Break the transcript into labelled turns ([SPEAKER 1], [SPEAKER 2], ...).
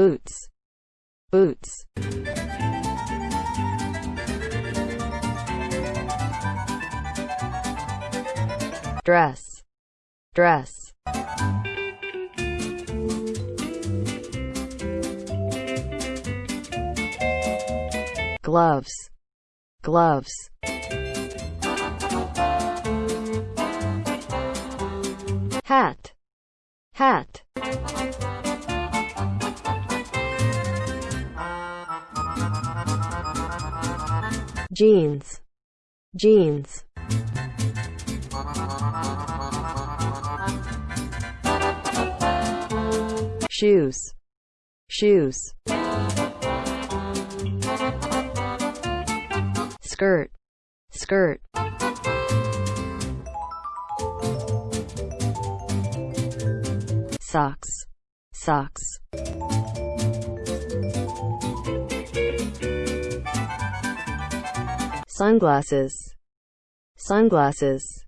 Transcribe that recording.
[SPEAKER 1] boots, boots. dress, dress. gloves, gloves. hat, hat. Jeans, jeans. shoes, shoes. skirt, skirt. socks, socks. Sunglasses, sunglasses.